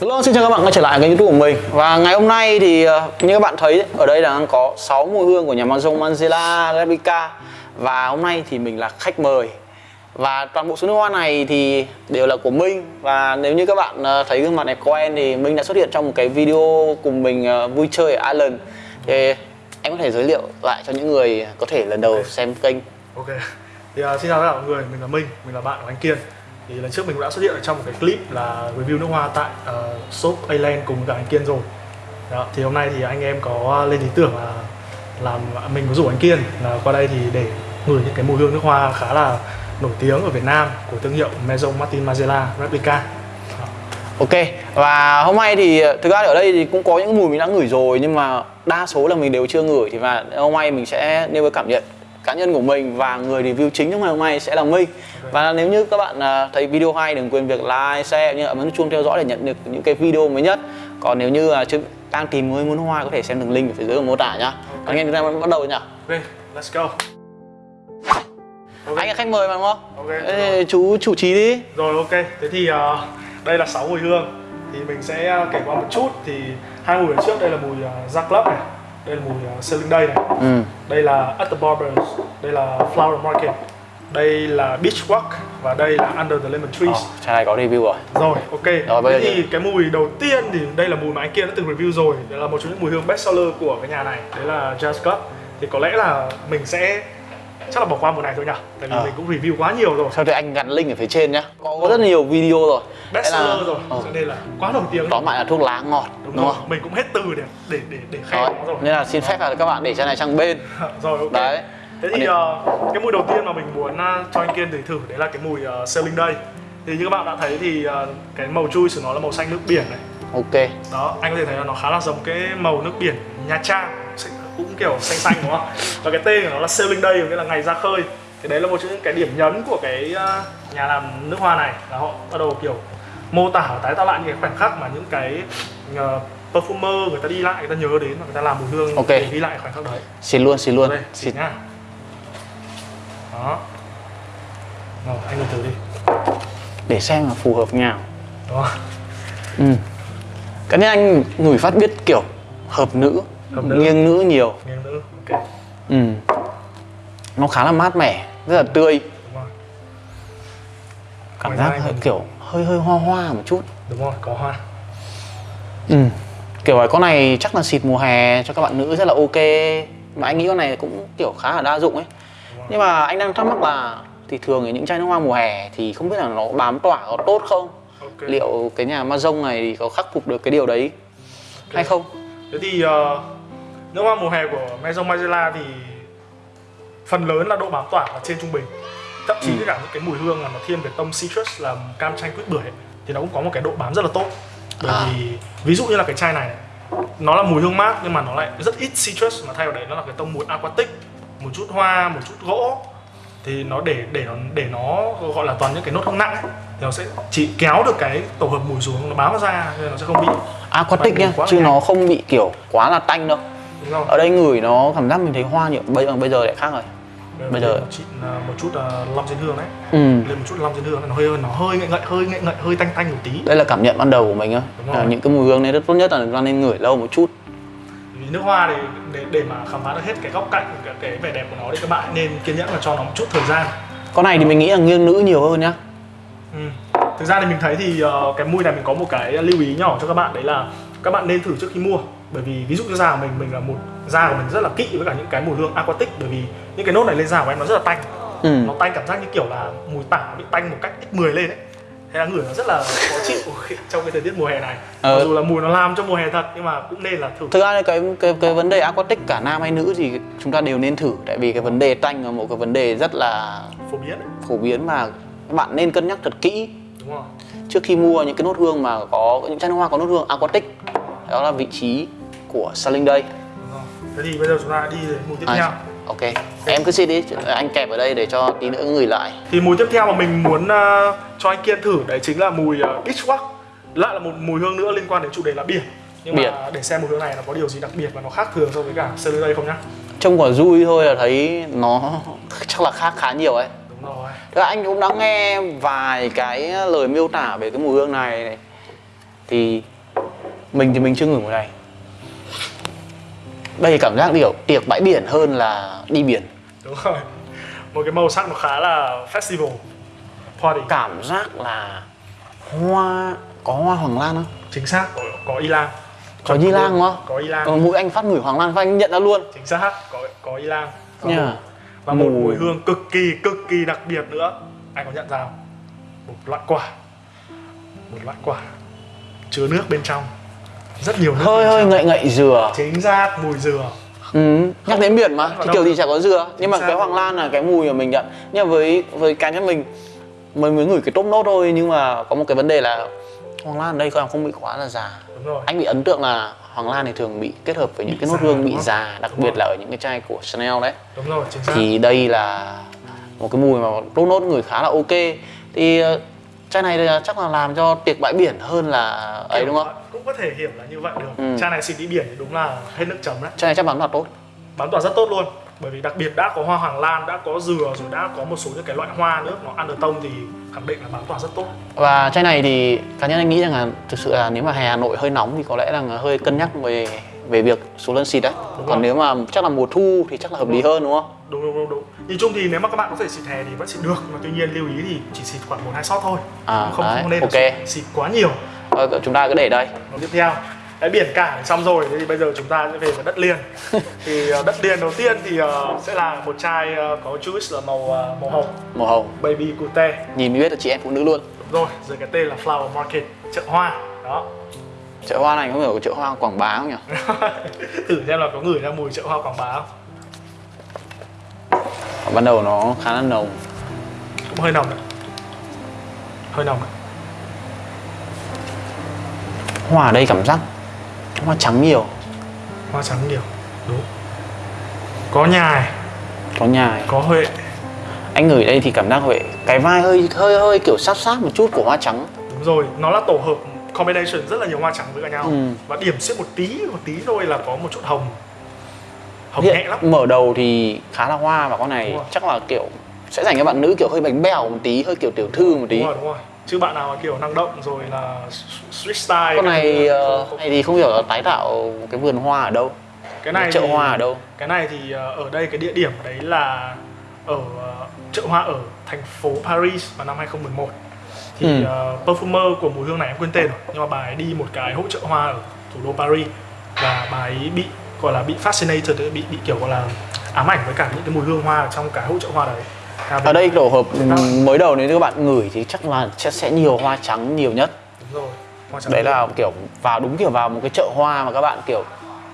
Hello, xin chào các bạn quay trở lại kênh youtube của mình. Và ngày hôm nay thì ờ, như các bạn thấy ở đây đang có 6 mùi hương của nhà Mazong Manzella Replica. Và hôm nay thì mình là khách mời. Và toàn bộ số nước hoa này thì đều là của Minh. Và nếu như các bạn ờ, thấy gương mặt này quen thì Minh đã xuất hiện trong một cái video cùng mình ờ, vui chơi ở Island Thì em có thể giới thiệu lại cho những người có thể lần đầu xem kênh. Ok. Thì uh, xin chào tất cả mọi người, mình là Minh, mình là bạn của anh Kiên thì lần trước mình cũng đã xuất hiện ở trong một cái clip là review nước hoa tại uh, shop Aland cùng cả anh Kiên rồi Đó, thì hôm nay thì anh em có lên ý tưởng là làm mình có rủ anh Kiên là qua đây thì để ngửi những cái mùi hương nước hoa khá là nổi tiếng ở Việt Nam của thương hiệu Maison Martin Margiela Replica Đó. Ok và hôm nay thì ờ, thực ra ở đây thì cũng có những mùi mình đã ngửi rồi nhưng mà đa số là mình đều chưa ngửi thì và hôm nay mình sẽ nêu cái cảm nhận cá nhân của mình và người review chính trong ngày hôm nay sẽ là Minh. Và nếu như các bạn à, thấy video hay đừng quên việc like, share như ấn chuông theo dõi để nhận được những cái video mới nhất. Còn nếu như chưa đang tìm người muốn hoa có thể xem đường link ở phía dưới mô tả nhá. Okay. anh em chúng ta bắt đầu nhá. Ok, let's go. Okay. anh là khách mời mà đúng không? Ok. Ê, chú chủ trì đi. Rồi ok, thế thì uh, đây là 6 mùi hương. Thì mình sẽ kể qua một chút. Thì hai mùi ở trước đây là mùi uh, Jack Club này đây là mùi uh, Sailing Day này. Ừ. đây là At the Barbers. Đây là Flower Market. Đây là Beach Walk và đây là Under the Lemon Trees. Ồ, chai này có review rồi. Rồi ok. Rồi, bây thế thì cái mùi đầu tiên thì đây là mùi mà anh kia đã từng review rồi. Đây là một trong những mùi hương best seller của cái nhà này. Đấy là Jazz Club thì có lẽ là mình sẽ chắc là bỏ qua mùi này thôi nhỉ? Tại vì Ờ. mình cũng review quá nhiều rồi. Sau thì anh gắn link ở phía trên nhá? Có, có rất nhiều video rồi. Best Thế là- rồi Ờ. cho nên là quá nổi tiếng Tóm lại là thuốc lá ngọt đúng, đúng, rồi không? mình cũng hết từ để để để để khen nó rồi. nên là xin phép là các bạn để chai này sang bên. Rồi ok. Đấy. Thế thì ờ, cái mùi đầu tiên mà mình muốn uh, cho anh kiên để thử đấy là cái mùi uh, sailing day. Thì như các bạn đã thấy thì ờ, cái màu chui của nó là màu xanh nước biển này. Ok. Đó anh có thể thấy là nó khá là giống cái màu nước biển Nha Trang cũng kiểu xanh xanh đúng không? Và cái tên của nó là sailing day nghĩa là ngày ra khơi. Thì đấy là một trong những cái điểm nhấn của cái ờ, nhà làm nước hoa này. Là họ bắt đầu kiểu mô tả tái tạo lại những cái khoảnh khắc mà những cái uh, perfumer người ta đi lại người ta nhớ đến và người ta làm mùi hương Ok. để ghi lại khoảnh khắc đấy. Xin luôn, xin luôn. Đây xin. nhá. Đó. Rồi anh thử đi. Để xem là phù hợp nhau đó. Ừ. Cái này anh ngửi phát biết kiểu Hợp nữ. Nghiêng nữ nhiều. Nghiêng nữ ok. Ừ. Nó khá là mát mẻ, rất là tươi. Đúng rồi. Cảm Ngoài giác hơi, còn- kiểu hơi hơi hoa hoa một chút. Đúng rồi có hoa. Ừ. Kiểu là con này chắc là xịt mùa hè cho các bạn nữ rất là ok. Mà anh nghĩ con này cũng kiểu khá là đa dụng ấy. Nhưng mà anh đang thắc mắc là thì thường thì những chai nước hoa mùa hè thì không biết là nó bám tỏa có tốt không? ok. Liệu cái nhà Mazong này thì có khắc phục được cái điều đấy hay không? thế thì ờ, nước hoa mùa hè của Maison Margiela thì phần lớn là độ bám tỏa là trên trung bình thậm chí Ừ. cả những cái mùi hương mà nó thiên về tông citrus là cam chanh quýt bưởi ấy, thì nó cũng có một cái độ bám rất là tốt bởi À. vì ví dụ như là cái chai này này, nó là mùi hương mát nhưng mà nó lại rất ít citrus mà thay vào đấy nó là cái tông mùi aquatic một chút hoa một chút gỗ thì nó để để nó để nó gọi là toàn những cái nốt hương nặng ấy, thì nó sẽ chỉ kéo được cái tổ hợp mùi xuống nó bám nó ra nên nó sẽ không bị Aquatic nhá, chứ là nó không bị kiểu quá là tanh đâu. Ở đây ngửi nó cảm giác mình thấy hoa nhiều, bây giờ bây giờ lại khác rồi. bây giờ- một, chút, một chút uh, long diên hương đấy Ừ. lên một chút long diên hương nó hơi nó hơi ngậy ngậy hơi ngậy ngậy hơi tanh tanh một tí Đây là cảm nhận ban đầu của mình á. À, những cái mùi hương này rất tốt nhất là nó nên ngửi lâu một chút. vì nước hoa thì để, để mà khám phá được hết cái góc cạnh cái, cái vẻ đẹp của nó thì các bạn nên kiên nhẫn và cho nó một chút thời gian Con này thì mình nghĩ là nghiêng nữ nhiều hơn nhá. ừ. thực ra thì mình thấy thì ờ, cái mùi này mình có một cái lưu ý nhỏ cho các bạn đấy là các bạn nên thử trước khi mua bởi vì ví dụ như da của mình mình là một da của mình rất là kỵ với cả những cái mùi hương aquatic. Bởi vì những cái nốt này lên da của em nó rất là tanh. Ừ. nó tanh cảm giác như kiểu là mùi tả bị tanh một cách x10 lên ấy. Thế là ngửi nó rất là khó chịu trong cái thời tiết mùa hè này. Ờ. mặc dù là mùi nó làm cho mùa hè thật nhưng mà cũng nên là thử. Thực ra cái cái cái vấn đề aquatic cả nam hay nữ thì chúng ta đều nên thử. Tại vì cái vấn đề tanh là một cái vấn đề rất là phổ biến ấy. phổ biến mà các bạn nên cân nhắc thật kỹ. Đúng không trước khi mua những cái nốt hương mà có những chai hoa có nốt hương aquatic đó là vị trí của Selling Day đúng không thế thì bây giờ chúng ta đi đến mùi tiếp À, theo. Ok em cứ xin đi anh kẹp ở đây để cho tí nữa người lại. Thì mùi tiếp theo mà mình muốn ờ, cho anh kiên thử đấy chính là mùi uh, beach walk lại là một mùi hương nữa liên quan đến chủ đề là biển. Nhưng Biển. mà để xem mùi hương này nó có điều gì đặc biệt và nó khác thường so với cả Celine đây không nhá? Trông quả vui thôi là thấy nó chắc là khác khá nhiều ấy. Đúng rồi. Thế anh cũng đã nghe vài cái lời miêu tả về cái mùi hương này này. thì mình thì mình chưa ngửi mùi này đây cảm giác kiểu tiệc bãi biển hơn là đi biển. Đúng rồi. Một cái màu sắc nó khá là festival. Party cảm giác là hoa có hoa hoàng lan không? Chính xác. Có, có y lang. Có y lang đúng không? Có y lang. Ờ, mũi anh phát ngửi hoàng lan và anh nhận ra luôn. Chính xác. Có có y lang. Và nha một- và một Mùi- mùi hương cực kỳ cực kỳ đặc biệt nữa. Anh có nhận ra không? Một loại quả. Một loại quả. Chứa nước bên trong rất nhiều nước hơi hơi ngậy ngậy dừa. Chính xác mùi dừa. Ừ. nhắc đến biển mà thì đâu? kiểu gì chả có dừa. Nhưng mà cái hoàng lan là cái mùi mà mình nhận. Nhưng với với cá nhân mình mình mới ngửi cái top nốt thôi nhưng mà có một cái vấn đề là hoàng lan ở đây không không bị quá là già. Đúng rồi. Anh bị ấn tượng là hoàng lan thì thường bị kết hợp với những Bị cái nốt hương bị già đặc Đúng biệt rồi. là ở những cái chai của Chanel đấy. Đúng rồi chính xác. Thì đây là một cái mùi mà top nốt người khá là ok. Thì ờ, chai này chắc là làm cho tiệc bãi biển hơn là ấy đúng không có thể hiểu là như vậy được. Ừ. chai này xịt đi biển thì đúng là hết nước chấm đấy. Chai này chắc bán là tốt. Bán tỏa rất tốt luôn bởi vì đặc biệt đã có hoa hoàng lan đã có dừa rồi đã có một số những cái loại hoa nữa nó ăn được tông thì khẳng định là bán tỏa rất tốt. Và chai này thì cá nhân anh nghĩ rằng là thực sự là nếu mà hè Hà Nội hơi nóng thì có lẽ là hơi cân nhắc về về việc số lần xịt đấy. Đúng còn rồi. nếu mà chắc là mùa thu thì chắc là hợp lý hơn đúng không? Đúng đúng đúng đúng. Nhìn chung thì nếu mà các bạn có thể xịt hè thì vẫn xịt được mà tuy nhiên lưu ý thì chỉ xịt khoảng một hai shot thôi. À, không đấy, không nên ok. xịt, xịt quá nhiều Thôi, chúng ta cứ để đây. Còn tiếp theo. Cái biển cả xong rồi thế thì bây giờ chúng ta sẽ về với đất liền. Thì ờ, đất liền đầu tiên thì ờ, sẽ là một chai ờ, có juice là màu ờ, màu hồng. Màu hồng. Baby cute. Nhìn biết là chị em phụ nữ luôn. Đúng rồi dưới cái tên là flower market chợ hoa. Đó. Chợ hoa này có hiểu chợ hoa quảng bá không nhỉ? Thử xem là có ngửi ra mùi chợ hoa quảng bá không. Ban đầu nó khá là nồng. Cũng hơi nồng đấy hơi nồng đấy hoa ở đây cảm giác hoa trắng nhiều. Hoa trắng nhiều đúng. Có nhài có nhài có huệ. Anh ngửi đây thì cảm giác vậy cái vai hơi hơi hơi kiểu sát sát một chút của hoa trắng. Đúng rồi nó là tổ hợp combination rất là nhiều hoa trắng với cả nhau. Ừ. và điểm xuyên một tí một tí thôi là có một chút hồng. Hồng Hiện nhẹ lắm. mở đầu thì khá là hoa và con này chắc là kiểu sẽ dành cho bạn nữ kiểu hơi bánh bèo một tí hơi kiểu tiểu thư một tí. Đúng rồi đúng rồi chứ bạn nào mà kiểu năng động rồi là street style con này không- không- này thì không hiểu là tái tạo cái vườn hoa ở đâu cái này chợ thì- hoa ở đâu. cái này thì ờ, ở đây cái địa điểm đấy là ở ờ, chợ hoa ở thành phố Paris vào năm 2011 thì Ừ. ờ, perfumer của mùi hương này em quên tên rồi nhưng mà bà ấy đi một cái hỗ trợ hoa ở thủ đô Paris và bà ấy bị gọi là bị fascinated bị bị kiểu gọi là ám ảnh với cả những cái mùi hương hoa ở trong cái hỗ trợ hoa đấy ở đây tổ hợp mới đầu nếu các bạn ngửi thì chắc là sẽ nhiều hoa trắng nhiều nhất. Đúng rồi hoa trắng đấy là kiểu vào đúng kiểu vào một cái chợ hoa mà các bạn kiểu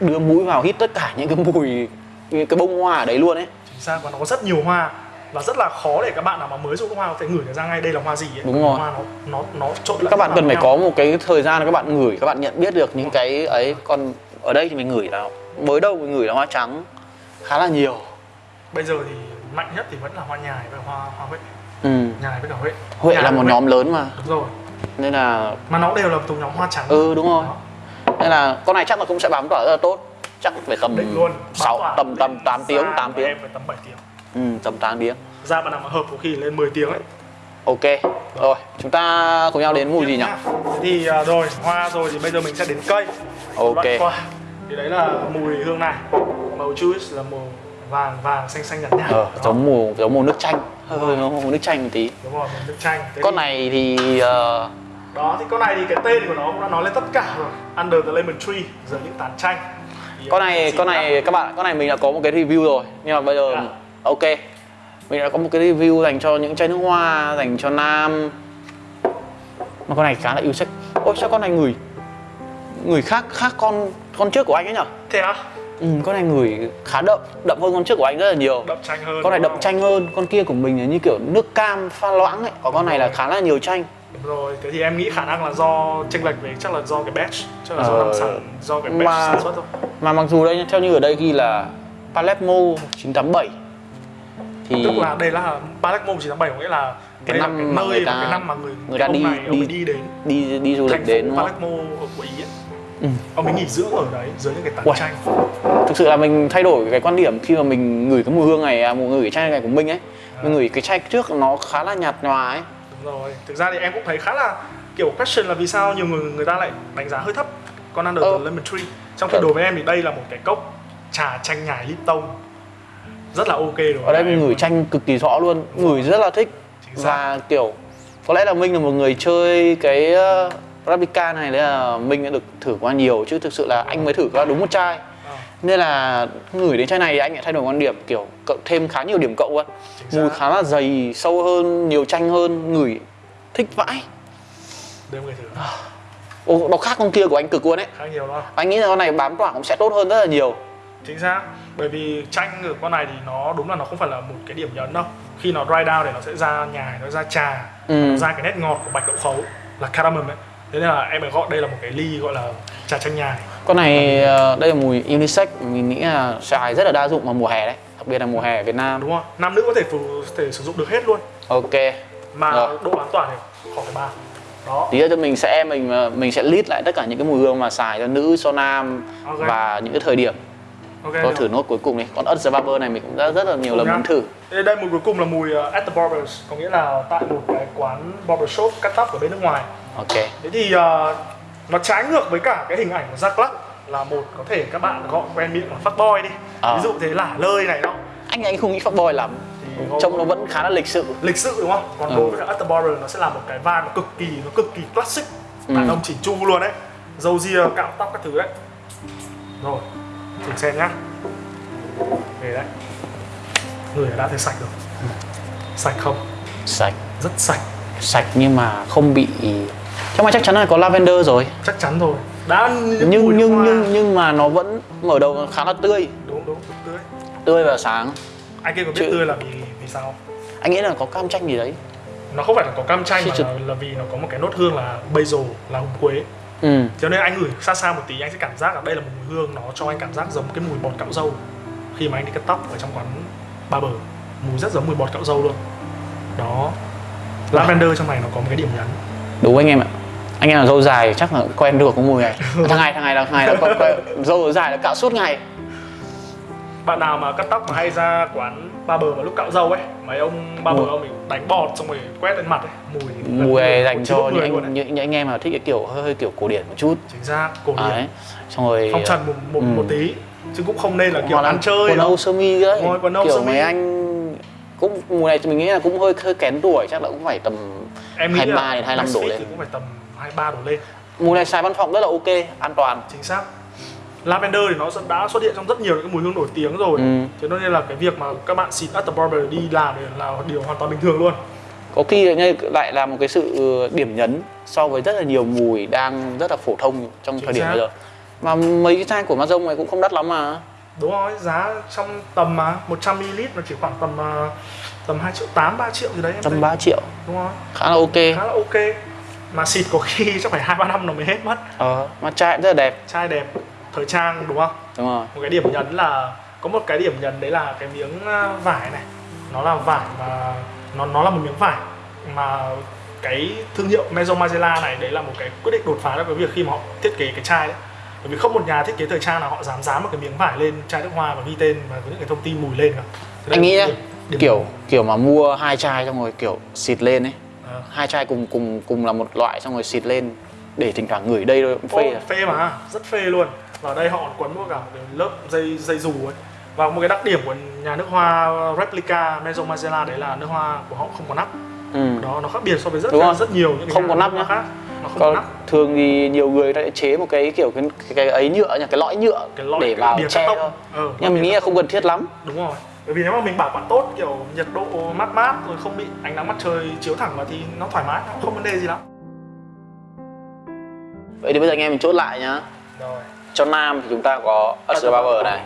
đưa mũi vào hít tất cả những cái mùi những cái bông hoa ở đấy luôn ấy. Chính xác và nó có rất nhiều hoa và rất là khó để các bạn nào mà mới nước hoa có thể ngửi được ra ngay đây là hoa gì ấy. Đúng rồi. hoa nó nó nó trộn các bạn cần phải nhau. có một cái thời gian các bạn ngửi các bạn nhận biết được những cái ấy. Còn ở đây thì mình ngửi là mới đầu mình ngửi là hoa trắng khá là nhiều. Bây giờ thì mạnh nhất thì vẫn là hoa nhài và hoa hoa huệ ừ. nhài với cả huệ huệ Nhài là một huệ. nhóm lớn mà. Đúng rồi. Nên là mà nó đều là thuộc nhóm hoa trắng. Ừ đúng rồi. Đó. nên là con này chắc là cũng sẽ bám tỏa rất là tốt. Chắc phải tầm định luôn. Sáu Bám tỏa tầm tầm 8 tiếng da 8 của tiếng. em phải tầm 7 tiếng. Ừ, tầm 8 tiếng. Nào mà hợp có khi lên 10 tiếng ấy. Ok rồi chúng ta cùng nhau đến mùi gì nhỉ? thì à, rồi hoa rồi thì bây giờ mình sẽ đến cây. Ok. Thì đấy là mùi hương này. Màu juice là màu vàng vàng xanh xanh nhạt nhạt ờ, Đó. giống màu giống màu nước chanh. Hơi hơi giống màu nước chanh một tí. Đúng rồi màu nước chanh. Thế con thì- này thì ờ, đó thì con này thì cái tên của nó cũng đã nói lên tất cả rồi. Under the lemon tree dưới những tán chanh. Thì con này xin con lắm. này các bạn con này mình đã có một cái review rồi. Nhưng mà bây giờ À. ok. Mình đã có một cái review dành cho những chai nước hoa dành cho nam. Mà con này khá là yêu sách. Ôi sao con này ngửi ngửi khác khác con con trước của anh ấy nhở? Thế á ừ, con này ngửi khá đậm đậm hơn con trước của anh rất là nhiều đậm chanh hơn con này đậm không? chanh hơn con kia của mình là như kiểu nước cam pha loãng ấy còn con này là khá là nhiều chanh rồi, thế thì em nghĩ khả năng là do chênh lệch về chắc là do cái batch, chắc là do Ờ, năm sản do cái batch mà- sản xuất thôi. mà mặc dù đây theo như ở đây ghi là Palermo 987 thì Tức là đây là Palermo 987 có nghĩa là Cái đây là năm cái mà nơi người và ta- cái năm mà người người ta đi- này đi- đi đến đi đi du lịch đến? Palermo ở của Ý ấy. Ừ. Ông ấy nghỉ dưỡng ở đấy dưới những cái tán Uầy. chanh. thực sự là mình thay đổi cái quan điểm khi mà mình ngửi cái mùi hương này à, mùi ngửi cái chai này của mình ấy mình ngửi cái chai trước nó khá là nhạt nhòa ấy Đúng rồi. Thực ra thì em cũng thấy khá là kiểu question là vì sao nhiều người người ta lại đánh giá hơi thấp con Under Ờ. the Lemon Tree trong khi Ờ. đối với em thì đây là một cái cốc trà chanh nhài Lipton rất là ok đối ở đây mình ngửi chanh cực kỳ rõ luôn ngửi rất là thích và kiểu có lẽ là minh là một người chơi cái uh, Arabica này đấy là minh đã được thử qua nhiều chứ thực sự là anh mới thử qua đúng một chai. Ờ, nên là ngửi đến chai này thì anh lại thay đổi quan điểm kiểu cộng thêm khá nhiều điểm cộng Chính mùi khá là dày sâu hơn nhiều chanh hơn ngửi thích vãi. Mọi người thử. Ồ, nó khác con kia của anh cực luôn ấy. Khá nhiều không anh nghĩ là con này bám tỏa cũng sẽ tốt hơn rất là nhiều. Chính xác. Bởi vì chanh ở con này thì nó đúng là nó không phải là một cái điểm nhấn đâu. Khi nó dry down thì nó sẽ ra nhài nó ra trà Ừ. nó ra cái nét ngọt của bạch đậu khấu là cardamom ấy thế nên là em phải gọi đây là một cái ly gọi là trà chanh nhài. Con này ờ, đây là mùi unisex mình nghĩ là xài rất là đa dụng vào mùa hè đấy đặc biệt là mùa hè ở Việt Nam. Đúng không nam nữ có thể phù, thể sử dụng được hết luôn. Ok. Mà Rồi. độ bám tỏa thì khỏi bàn đó. Tí nữa cho mình sẽ mình ờ, mình sẽ list lại tất cả những cái mùi hương mà xài cho nữ cho nam Ok. và những cái thời điểm. Ok có được. thử nốt cuối cùng đi. Còn ớt barber này mình cũng đã rất là nhiều lần muốn thử. Đây, đây mùi cuối cùng là mùi uh, at the barbers có nghĩa là tại một cái quán barber shop cắt tóc ở bên nước ngoài ok. Thế thì uh, nó trái ngược với cả cái hình ảnh của Jack Black là một có thể các bạn gọi quen miệng là fuckboy đi. Ờ. ví dụ thế lả lơi này đó. Anh anh không nghĩ fuckboy lắm. Thì trông nó vẫn khá là lịch sự. Lịch sự đúng không? Còn Ừ. đối với cả at the barber nó sẽ là một cái vibe nó cực kỳ nó cực kỳ classic. Đàn Ừ. ông chỉnh chu luôn đấy. Râu ria cạo tóc các thứ đấy. Rồi thử xem nhá. Về đấy. Người đã thấy sạch rồi. Sạch không? Sạch. Rất sạch. Sạch nhưng mà không bị trong này chắc chắn là có lavender rồi. Chắc chắn rồi. Đã những nhưng nhưng hoa. nhưng nhưng mà nó vẫn mở đầu khá là tươi. Đúng đúng tươi. Tươi và sáng. Anh kia có biết Chứ- tươi là vì vì sao anh nghĩ là có cam chanh gì đấy. Nó không phải là có cam chanh mà Chứ- là, là vì nó có một cái nốt hương là basil là hồng quế. Ừ. Cho nên anh ngửi xa xa một tí anh sẽ cảm giác là đây là một mùi hương nó cho anh cảm giác giống cái mùi bọt cạo râu khi mà anh đi cắt tóc ở trong quán barber mùi rất giống mùi bọt cạo râu luôn. Đó. Lavender trong này nó có một cái điểm nhấn đúng anh em ạ. Anh em là dâu dài chắc là quen được cái mùi này. Thằng này thằng này là thằng này là quen, quen, dâu dài là cạo suốt ngày. Bạn nào mà cắt tóc mà hay ra quán barber vào lúc cạo râu ấy mấy ông barber Mùi. ông mình đánh bọt xong rồi quét lên mặt ấy mùi mùi này dành cho những anh, những, những anh em mà thích cái kiểu hơi, hơi kiểu cổ điển một chút. Chính xác cổ điển. Đấy xong rồi phong trần một, một, Ừ. một tí chứ cũng không nên là kiểu ăn chơi quần âu sơ mi đấy. Rồi, quần âu kiểu sơ mi. mấy anh cũng mùa này thì mình nghĩ là cũng hơi hơi kén tuổi chắc là cũng phải tầm em nghĩ 23 là đến 25 đổ lên. cũng phải tầm 23 đổ lên. Mùa này xài văn phòng rất là ok an toàn. Chính xác. Lavender thì nó đã xuất hiện trong rất nhiều những cái mùi hương nổi tiếng rồi. Ừ. cho nên là cái việc mà các bạn xịt at the barber đi làm là điều hoàn toàn bình thường luôn. Có khi lại là một cái sự điểm nhấn so với rất là nhiều mùi đang rất là phổ thông trong Chính thời điểm bây giờ. Mà mấy cái chai của Mazong này cũng không đắt lắm mà. Đúng rồi giá trong tầm mà 100ml nó chỉ khoảng tầm ờ, tầm 2 triệu 8 3 triệu gì đấy em thấy. ba triệu. Đúng rồi khá là ok. Khá là ok. Mà xịt có khi chắc phải hai ba năm nó mới hết mất. Ờ mà chai rất là đẹp. Chai đẹp thời trang đúng không? Đúng rồi. Một cái điểm nhấn là có một cái điểm nhấn đấy là cái miếng ờ, vải này. Nó là vải mà nó nó là một miếng vải mà cái thương hiệu Maison Margiela này đấy là một cái quyết định đột phá trong cái việc khi mà họ thiết kế cái chai đấy. Bởi vì không một nhà thiết kế thời trang nào họ dám dám một cái miếng vải lên chai nước hoa và ghi tên và có những cái thông tin mùi lên cả. Anh nghĩ điểm- kiểu kiểu mà mua hai chai xong rồi kiểu xịt lên ấy. Ờ. hai chai cùng cùng cùng là một loại xong rồi xịt lên để thỉnh thoảng ngửi đây thôi cũng phê Phê, rồi phê mà rất phê luôn. Và ở đây họ còn quấn mua cả lớp dây dây dù ấy. Và một cái đặc điểm của nhà nước hoa replica Maison Margiela đấy là nước hoa của họ không có nắp. Ừ. đó nó khác biệt so với rất Đúng rất, rồi. nhiều những cái Không có nắp nhá. khác. Nó không có còn nắp. thường thì nhiều người sẽ chế một cái kiểu cái cái, cái ấy nhựa nhỉ cái lõi nhựa cái lõi để vào che thôi. Ờ, nhưng mình nghĩ là không cần thiết lắm. Đúng rồi bởi vì nếu mà mình bảo quản tốt kiểu nhiệt độ mát mát rồi không bị ánh nắng mặt trời chiếu thẳng vào thì nó thoải mái nó không vấn đề gì lắm. Vậy thì bây giờ anh em mình chốt lại nhá. Rồi. Cho nam thì chúng ta có Usher Bauer này.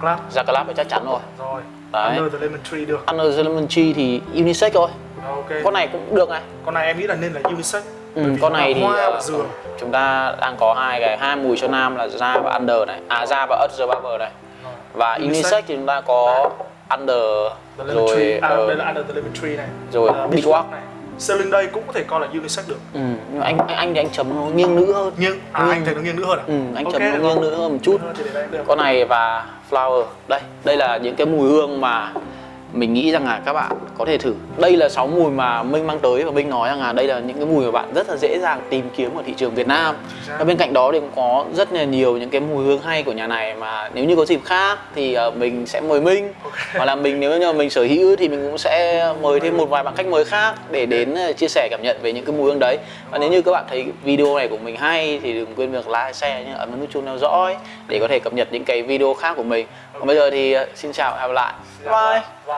Club. Jacqueline thì chắc chắn rồi. Rồi. Đấy. under the lemon tree được. Under the Lemon Tree thì unisex thôi. Rồi, ok. Con này cũng được này. Con này em nghĩ là nên là unisex. Ừ, con này thì dừa. chúng ta đang có hai cái hai mùi cho nam là da và under này. À da và Usher Bauer này. Rồi. và unisex. Thì chúng ta có under rồi à, ờ, đây là under tree này. rồi uh, beeswax. này. Celine đây cũng có thể coi là unisex được. Ừ, nhưng anh anh anh thì anh chấm nó nghiêng nữ hơn. Nhưng à, Nghiêng. anh thấy nó nghiêng nữa hơn à? Ừ, anh Ok, chấm nó nghiêng nữ hơn một chút. Được. con này và flower. Đây đây là những cái mùi hương mà mình nghĩ rằng là các bạn có thể thử. Đây là 6 mùi mà Minh mang tới và Minh nói rằng là đây là những cái mùi mà bạn rất là dễ dàng tìm kiếm ở thị trường Việt Nam. Và bên cạnh đó thì cũng có rất là nhiều những cái mùi hương hay của nhà này mà nếu như có dịp khác thì ờ, mình sẽ mời Minh. Hoặc là mình nếu như mình sở hữu thì mình cũng sẽ mời thêm một vài bạn khách mời khác để đến ờ, chia sẻ cảm nhận về những cái mùi hương đấy. Và nếu như các bạn thấy video này của mình hay thì đừng quên việc like, share nhé, ấn nút chuông theo dõi để có thể cập nhật những cái video khác của mình. Còn bây giờ thì ờ, xin chào và hẹn gặp lại. Bye